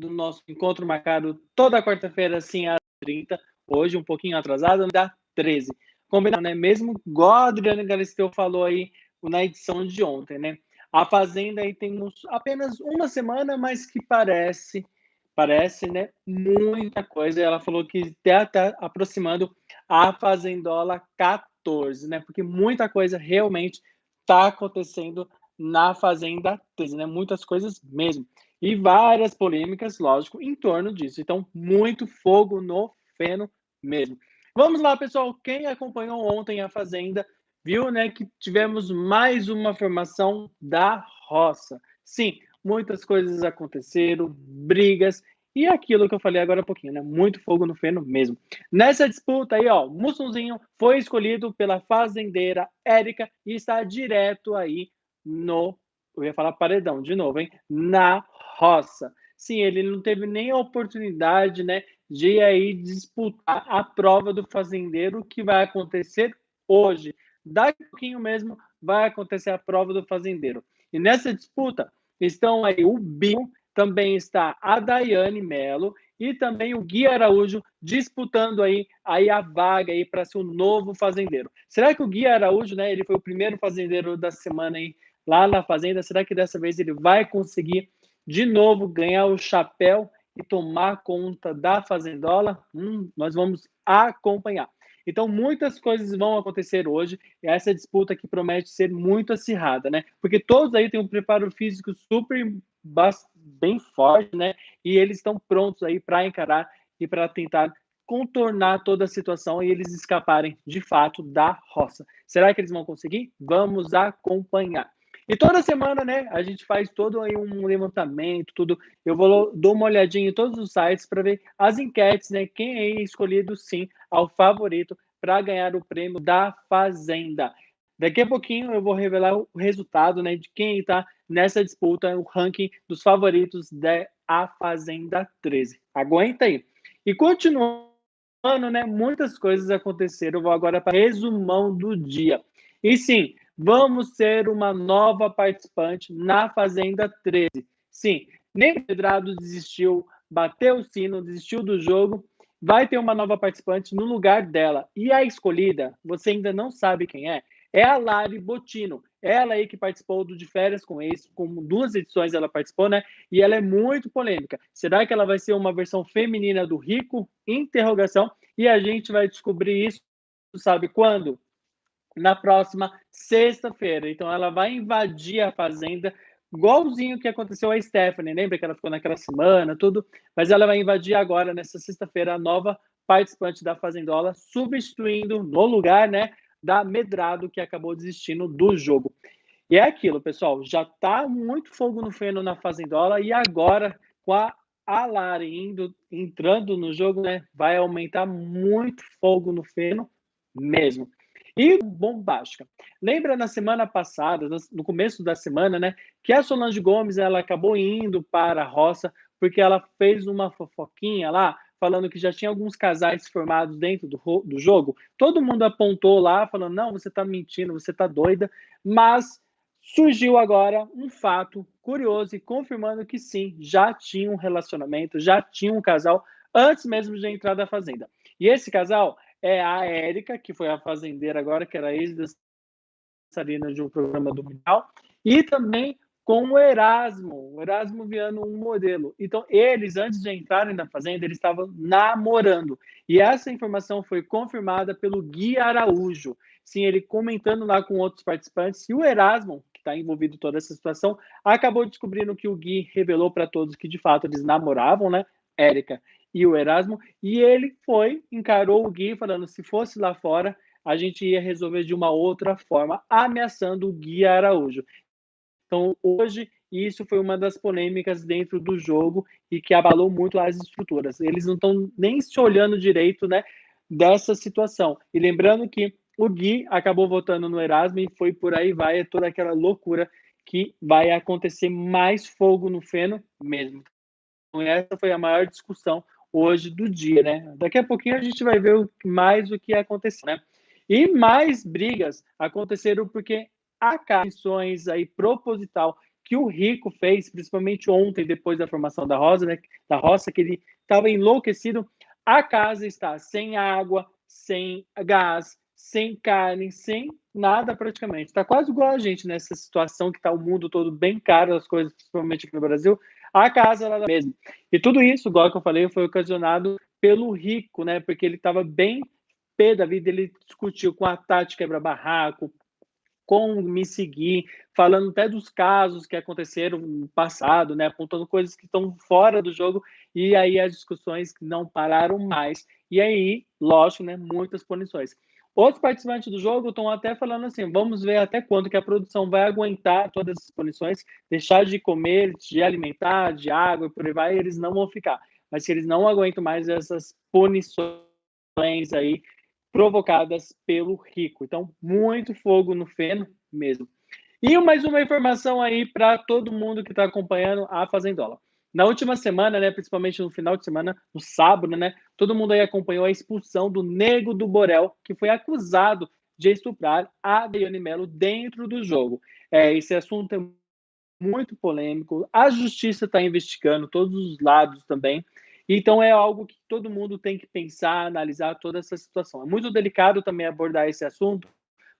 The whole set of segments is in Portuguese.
do nosso encontro marcado toda quarta-feira, assim, às 30 hoje um pouquinho atrasado, dá 13. Combinado, né? Mesmo igual a Adriana Galisteu falou aí na edição de ontem, né? A Fazenda aí temos apenas uma semana, mas que parece, parece, né? Muita coisa. Ela falou que está tá aproximando a Fazendola 14, né? Porque muita coisa realmente está acontecendo na Fazenda 13, né? Muitas coisas mesmo. E várias polêmicas, lógico, em torno disso. Então, muito fogo no feno mesmo. Vamos lá, pessoal. Quem acompanhou ontem a Fazenda viu né, que tivemos mais uma formação da roça. Sim, muitas coisas aconteceram, brigas e aquilo que eu falei agora há pouquinho, né? Muito fogo no feno mesmo. Nessa disputa aí, ó, Mussunzinho foi escolhido pela fazendeira Érica e está direto aí no. Eu ia falar paredão de novo, hein? Na roça. Sim, ele não teve nem a oportunidade, né, de aí disputar a prova do fazendeiro que vai acontecer hoje. Daqui a pouquinho mesmo vai acontecer a prova do fazendeiro. E nessa disputa estão aí o Binho, também está a Daiane Melo e também o Gui Araújo disputando aí, aí a vaga aí para ser o novo fazendeiro. Será que o Gui Araújo, né, ele foi o primeiro fazendeiro da semana aí lá na fazenda, será que dessa vez ele vai conseguir de novo ganhar o chapéu e tomar conta da fazendola, hum, nós vamos acompanhar. Então, muitas coisas vão acontecer hoje, e essa disputa que promete ser muito acirrada, né? Porque todos aí têm um preparo físico super bem forte, né? E eles estão prontos aí para encarar e para tentar contornar toda a situação e eles escaparem de fato da roça. Será que eles vão conseguir? Vamos acompanhar. E toda semana, né, a gente faz todo aí um levantamento, tudo. Eu vou dou uma olhadinha em todos os sites para ver as enquetes, né, quem é escolhido sim ao favorito para ganhar o prêmio da Fazenda. Daqui a pouquinho eu vou revelar o resultado, né, de quem está nessa disputa, o ranking dos favoritos da A Fazenda 13. Aguenta aí. E continuando, né, muitas coisas aconteceram. Eu vou agora para resumão do dia. E sim, Vamos ser uma nova participante na Fazenda 13. Sim, nem Pedrado desistiu, bateu o sino, desistiu do jogo. Vai ter uma nova participante no lugar dela. E a escolhida, você ainda não sabe quem é, é a Lari Botino. Ela aí que participou do De Férias com Ex, com duas edições ela participou, né? E ela é muito polêmica. Será que ela vai ser uma versão feminina do Rico? Interrogação. E a gente vai descobrir isso, sabe quando? Na próxima sexta-feira. Então, ela vai invadir a fazenda, igualzinho que aconteceu a Stephanie. Lembra que ela ficou naquela semana, tudo? Mas ela vai invadir agora, nessa sexta-feira, a nova participante da Fazendola, substituindo no lugar, né, da Medrado, que acabou desistindo do jogo. E é aquilo, pessoal, já tá muito fogo no feno na Fazendola e agora com a Alari indo, entrando no jogo, né, vai aumentar muito fogo no feno mesmo. E bombástica. Lembra na semana passada, no começo da semana, né, que a Solange Gomes ela acabou indo para a roça porque ela fez uma fofoquinha lá, falando que já tinha alguns casais formados dentro do, do jogo. Todo mundo apontou lá, falando: não, você está mentindo, você está doida. Mas surgiu agora um fato curioso e confirmando que sim, já tinha um relacionamento, já tinha um casal antes mesmo de entrar da fazenda. E esse casal é a Érica, que foi a fazendeira agora, que era ex-dançarina de um programa do Mundial, e também com o Erasmo, o Erasmo Viano, um modelo. Então, eles, antes de entrarem na fazenda, eles estavam namorando. E essa informação foi confirmada pelo Gui Araújo. Sim, ele comentando lá com outros participantes, e o Erasmo, que está envolvido em toda essa situação, acabou descobrindo que o Gui revelou para todos que, de fato, eles namoravam, né? Érica e o Erasmo, e ele foi, encarou o Gui, falando: se fosse lá fora, a gente ia resolver de uma outra forma, ameaçando o Gui Araújo. Então, hoje, isso foi uma das polêmicas dentro do jogo e que abalou muito as estruturas. Eles não estão nem se olhando direito né, dessa situação. E lembrando que o Gui acabou votando no Erasmo e foi por aí vai, é toda aquela loucura que vai acontecer mais fogo no feno mesmo. Então, essa foi a maior discussão hoje do dia, né? Daqui a pouquinho a gente vai ver mais o que aconteceu, né? E mais brigas aconteceram porque há missões aí proposital que o Rico fez, principalmente ontem, depois da formação da Rosa, né, da Roça, que ele estava enlouquecido. A casa está sem água, sem gás, sem carne, sem nada praticamente. Está quase igual a gente nessa situação que está o mundo todo bem caro, as coisas, principalmente aqui no Brasil. A casa lá mesmo. E tudo isso, igual que eu falei, foi ocasionado pelo rico, né? Porque ele estava bem pé da vida, ele discutiu com a Tati quebra-barraco, com me seguir, falando até dos casos que aconteceram no passado, né, apontando coisas que estão fora do jogo, e aí as discussões não pararam mais. E aí, lógico, né, muitas punições. Outros participantes do jogo estão até falando assim: vamos ver até quando que a produção vai aguentar todas essas punições, deixar de comer, de alimentar, de água e por aí vai, eles não vão ficar. Mas se eles não aguentam mais essas punições aí provocadas pelo rico. Então, muito fogo no feno mesmo. E mais uma informação aí para todo mundo que está acompanhando a Fazendola. Na última semana, né, principalmente no final de semana, no sábado, né, todo mundo aí acompanhou a expulsão do Nego do Borel, que foi acusado de estuprar a Daiane Mello dentro do jogo. É, esse assunto é muito polêmico, a justiça está investigando todos os lados também, então é algo que todo mundo tem que pensar, analisar toda essa situação. É muito delicado também abordar esse assunto,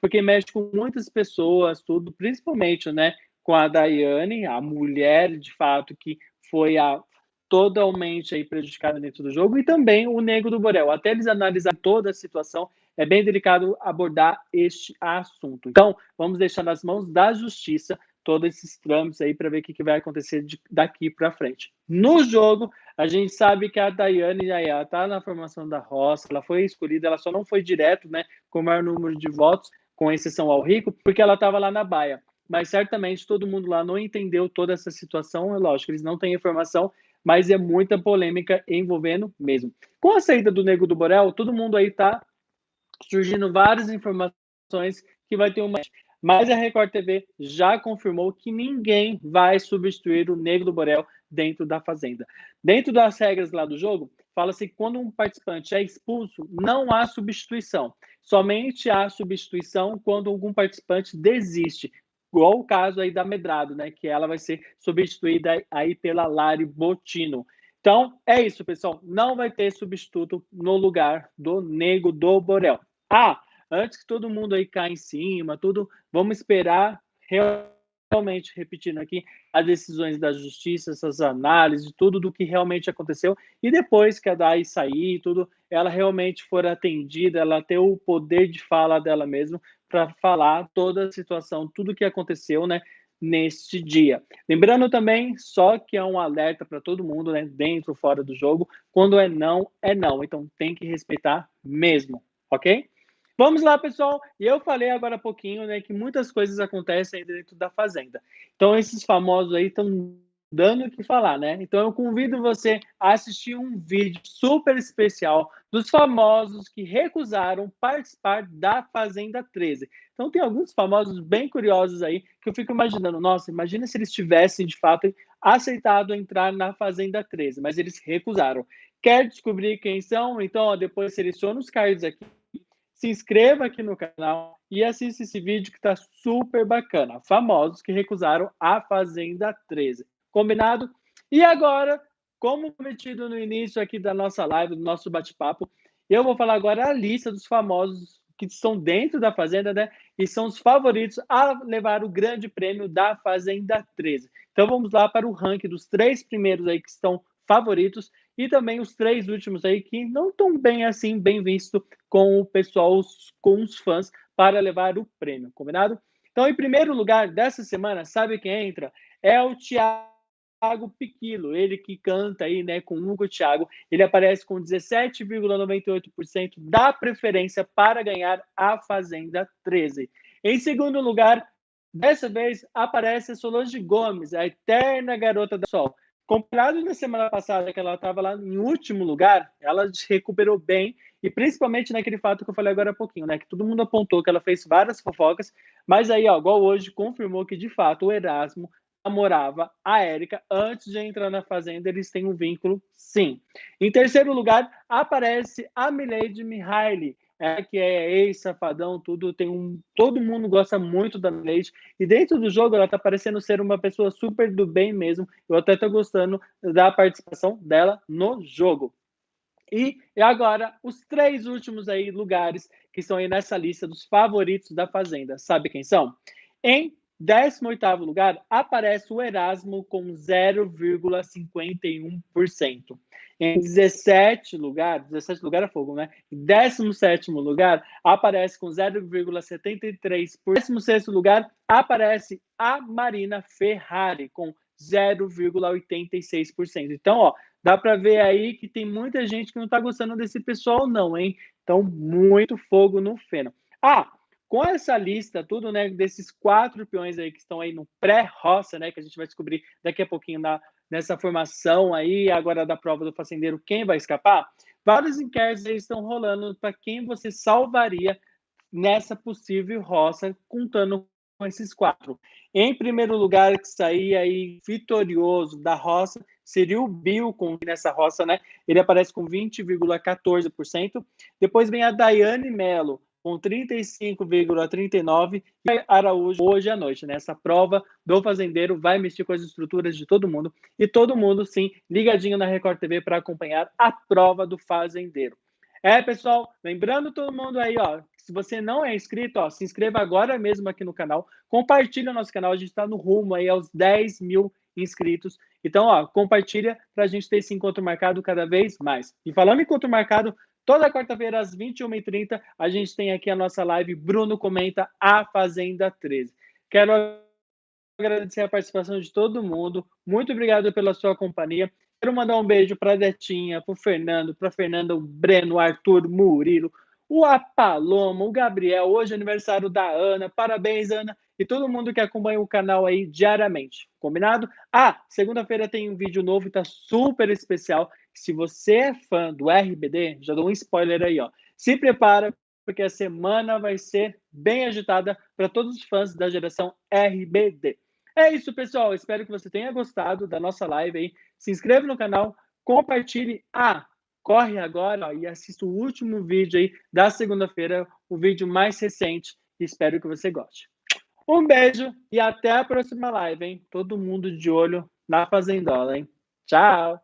porque mexe com muitas pessoas, tudo, principalmente, né, com a Daiane, a mulher, de fato, que foi a totalmente aí prejudicada dentro do jogo, e também o Nego do Borel. Até eles analisarem toda a situação, é bem delicado abordar este assunto. Então, vamos deixar nas mãos da justiça todos esses trâmites aí para ver o que, que, vai acontecer de, daqui para frente. No jogo, a gente sabe que a Daiane já está na formação da roça, ela foi escolhida, ela só não foi direto, né, com o maior número de votos, com exceção ao Rico, porque ela estava lá na Baia mas certamente todo mundo lá não entendeu toda essa situação. É lógico, eles não têm informação, mas é muita polêmica envolvendo mesmo. Com a saída do Nego do Borel, todo mundo aí tá surgindo várias informações que vai ter uma. Mas a Record TV já confirmou que ninguém vai substituir o Nego do Borel dentro da Fazenda. Dentro das regras lá do jogo, fala-se que quando um participante é expulso, não há substituição. Somente há substituição quando algum participante desiste, igual o caso aí da Medrado, né? Que ela vai ser substituída aí pela Lari Botino. Então, é isso, pessoal. Não vai ter substituto no lugar do Nego do Borel. Ah, antes que todo mundo aí caia em cima, tudo, vamos esperar realmente, repetindo aqui, as decisões da justiça, essas análises, tudo do que realmente aconteceu, e depois que a DAI sair, tudo, ela realmente for atendida, ela ter o poder de fala dela mesma, para falar toda a situação, tudo que aconteceu, né, neste dia. Lembrando também, só que é um alerta para todo mundo, né, dentro fora do jogo, quando é não, é não. Então tem que respeitar mesmo, ok? Vamos lá, pessoal. E eu falei agora há pouquinho, né, que muitas coisas acontecem dentro da fazenda. Então esses famosos aí estão dando o que falar, né? Então eu convido você a assistir um vídeo super especial dos famosos que recusaram participar da Fazenda 13. Então tem alguns famosos bem curiosos aí que eu fico imaginando, nossa, imagina se eles tivessem de fato aceitado entrar na Fazenda 13, mas eles recusaram. Quer descobrir quem são? Então, ó, depois seleciona os cards aqui, se inscreva aqui no canal e assista esse vídeo que está super bacana. Famosos que recusaram a Fazenda 13. Combinado? E agora, como prometido no início aqui da nossa live, do nosso bate-papo, eu vou falar agora a lista dos famosos que estão dentro da Fazenda, né? E são os favoritos a levar o grande prêmio da Fazenda 13. Então vamos lá para o ranking dos três primeiros aí que estão favoritos e também os três últimos aí que não estão bem assim, bem visto com o pessoal, com os fãs, para levar o prêmio, combinado? Então, em primeiro lugar dessa semana, sabe quem entra? É o Thiago Thiago Piquilo, ele que canta aí, né, com Hugo Thiago, ele aparece com 17,98% da preferência para ganhar a Fazenda 13. Em segundo lugar, dessa vez aparece a Solange Gomes, a eterna garota do sol. Comparado na semana passada, que ela estava lá em último lugar, ela recuperou bem, e principalmente naquele fato que eu falei agora há pouquinho, né? Que todo mundo apontou que ela fez várias fofocas, mas aí, ó, igual hoje, confirmou que de fato o Erasmo namorava a Érica antes de entrar na Fazenda, eles têm um vínculo, sim. Em terceiro lugar, aparece a Milady Mihaly, é que é ex-safadão, tudo, tem um. Todo mundo gosta muito da Leite. E dentro do jogo, ela tá parecendo ser uma pessoa super do bem mesmo. Eu até tô gostando da participação dela no jogo. E, e agora, os três últimos aí lugares que estão aí nessa lista dos favoritos da Fazenda. Sabe quem são? Em 18º lugar, aparece o Erasmo com 0,51%. Em 17 lugar, 17 lugar é fogo, né? Em 17 lugar, aparece com 0,73%. Em 16 lugar, aparece a Marina Ferrari com 0,86%. Então, ó, dá para ver aí que tem muita gente que não está gostando desse pessoal, não, hein? Então, muito fogo no feno. Ah, com essa lista, tudo, né, desses quatro peões aí que estão aí no pré-roça, né, que a gente vai descobrir daqui a pouquinho na, nessa formação aí, agora da prova do fazendeiro, quem vai escapar, vários inquéritos aí estão rolando para quem você salvaria nessa possível roça, contando com esses quatro. Em primeiro lugar, que sair aí vitorioso da roça, seria o Bill com nessa roça, né? Ele aparece com 20,14%. Depois vem a Daiane Mello, com 35,39 e Araújo hoje à noite. Nessa né? prova do fazendeiro vai mexer com as estruturas de todo mundo e todo mundo, sim, ligadinho na Record TV para acompanhar a prova do fazendeiro. É, pessoal, lembrando todo mundo aí, ó, se você não é inscrito, ó, se inscreva agora mesmo aqui no canal, compartilha o nosso canal, a gente está no rumo aí aos 10 mil inscritos. Então, ó, compartilha para a gente ter esse encontro marcado cada vez mais. E falando em encontro marcado, Toda quarta-feira, às 21h30, a gente tem aqui a nossa live Bruno Comenta a Fazenda 13. Quero agradecer a participação de todo mundo. Muito obrigado pela sua companhia. Quero mandar um beijo para a Detinha, para o Fernando, para Fernanda, o Breno, o Arthur, Murilo, o Apaloma, o Gabriel. Hoje é aniversário da Ana. Parabéns, Ana. E todo mundo que acompanha o canal aí diariamente. Combinado? Ah, segunda-feira tem um vídeo novo, tá super especial se você é fã do RBD, já dou um spoiler aí, ó. Se prepara, porque a semana vai ser bem agitada para todos os fãs da geração RBD. É isso, pessoal. Espero que você tenha gostado da nossa live aí. Se inscreva no canal, compartilhe. Ah, corre agora ó, e assista o último vídeo aí da segunda-feira, o vídeo mais recente. Espero que você goste. Um beijo e até a próxima live, hein? Todo mundo de olho na Fazendola, hein? Tchau!